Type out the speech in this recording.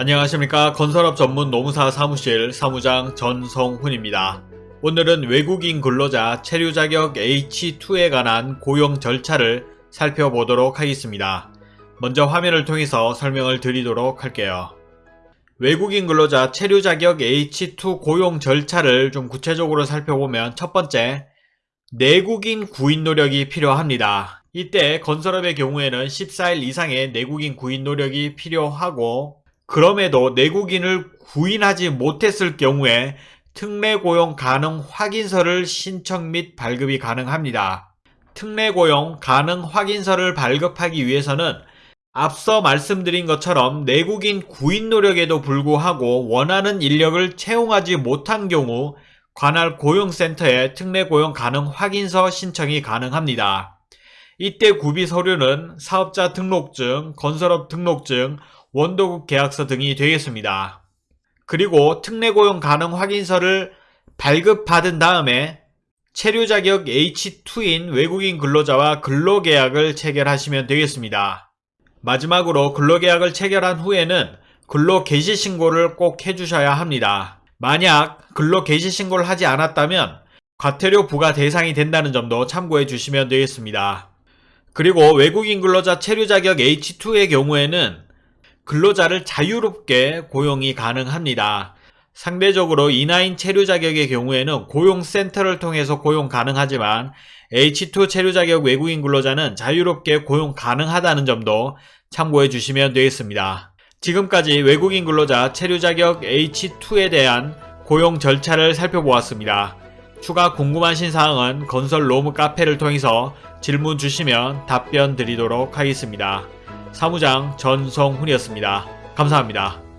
안녕하십니까 건설업 전문 노무사 사무실 사무장 전성훈입니다. 오늘은 외국인 근로자 체류 자격 H2에 관한 고용 절차를 살펴보도록 하겠습니다. 먼저 화면을 통해서 설명을 드리도록 할게요. 외국인 근로자 체류 자격 H2 고용 절차를 좀 구체적으로 살펴보면 첫 번째, 내국인 구인 노력이 필요합니다. 이때 건설업의 경우에는 14일 이상의 내국인 구인 노력이 필요하고 그럼에도 내국인을 구인하지 못했을 경우에 특례 고용 가능 확인서를 신청 및 발급이 가능합니다. 특례 고용 가능 확인서를 발급하기 위해서는 앞서 말씀드린 것처럼 내국인 구인 노력에도 불구하고 원하는 인력을 채용하지 못한 경우 관할 고용센터에 특례 고용 가능 확인서 신청이 가능합니다. 이때 구비 서류는 사업자 등록증, 건설업 등록증, 원도국 계약서 등이 되겠습니다. 그리고 특례 고용 가능 확인서를 발급받은 다음에 체류 자격 H2인 외국인 근로자와 근로계약을 체결하시면 되겠습니다. 마지막으로 근로계약을 체결한 후에는 근로개시 신고를 꼭 해주셔야 합니다. 만약 근로개시 신고를 하지 않았다면 과태료 부과 대상이 된다는 점도 참고해 주시면 되겠습니다. 그리고 외국인 근로자 체류 자격 H2의 경우에는 근로자를 자유롭게 고용이 가능합니다. 상대적으로 인하인 체류 자격의 경우에는 고용센터를 통해서 고용 가능하지만 H2 체류 자격 외국인 근로자는 자유롭게 고용 가능하다는 점도 참고해 주시면 되겠습니다. 지금까지 외국인 근로자 체류 자격 H2에 대한 고용 절차를 살펴보았습니다. 추가 궁금하신 사항은 건설 로무 카페를 통해서 질문 주시면 답변 드리도록 하겠습니다. 사무장 전성훈이었습니다. 감사합니다.